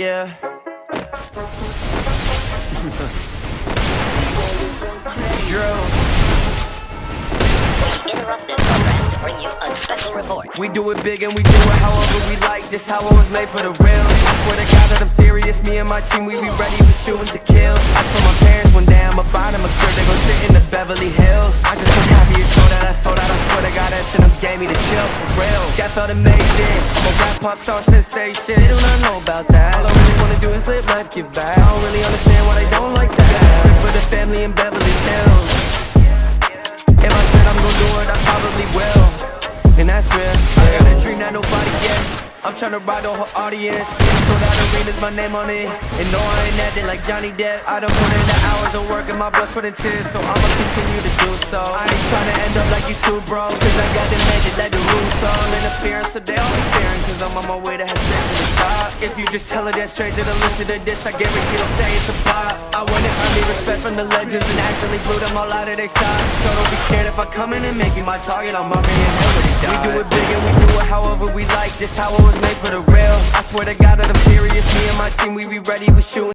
Yeah. We interrupt this program to bring you a special report. We do it big and we do it however we like. This how I was made for the real. I swear to God that I'm serious. Me and my team, we be ready, we shooting to kill. I told my parents one day I'ma buy them a crib. They gon' sit in the Beverly Hills. I just so happy it's so that I sold out. I swear to God that shit gave me the chills for felt amazing. I'm a rap pop star sensation. They don't know about that. All I really wanna do is live life, give back. I don't really understand why they don't like that. For the family in Beverly Hills. If I said I'm gon' do it, I probably will. And that's real. I got a dream that nobody I'm tryna ride the whole audience. So that arena's my name on it. And no, I ain't acting like Johnny Depp. I done put in the hours of work and my blood, sweat, and tears. So I'ma continue to do so. I ain't tryna end up like you two, bro. Cause I got the magic like the rules all interference. So they all be fearing. Cause I'm on my way to head straight to the top. If you just tell her that straight to the listen to this, I guarantee they'll say it's a bop. I want wanted early respect from the legends and actually blew them all out of their socks. So don't be scared if I come in and make you my target. I'm already in hell. We do it big and we do it however we. This how it was made for the real. I swear to God that I'm serious. Me and my team, we be ready, we shooting.